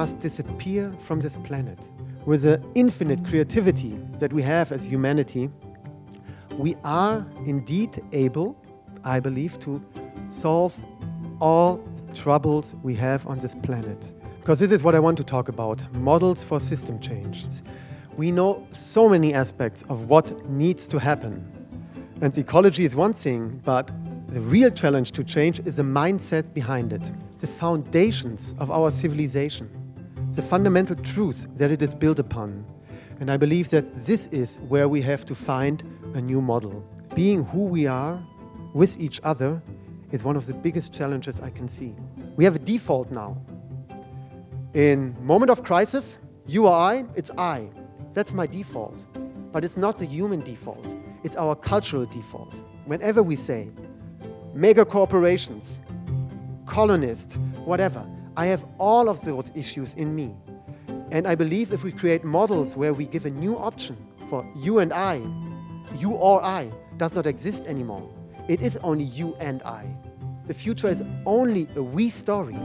must disappear from this planet. With the infinite creativity that we have as humanity, we are indeed able, I believe, to solve all troubles we have on this planet. Because this is what I want to talk about models for system change. We know so many aspects of what needs to happen. And ecology is one thing, but the real challenge to change is the mindset behind it, the foundations of our civilization, the fundamental truths that it is built upon. And I believe that this is where we have to find a new model. Being who we are with each other is one of the biggest challenges I can see. We have a default now. In moment of crisis, you or I, it's I. That's my default. But it's not the human default. It's our cultural default. Whenever we say mega corporations, colonists, whatever, I have all of those issues in me. And I believe if we create models where we give a new option for you and I, you or I does not exist anymore. It is only you and I. The future is only a we story.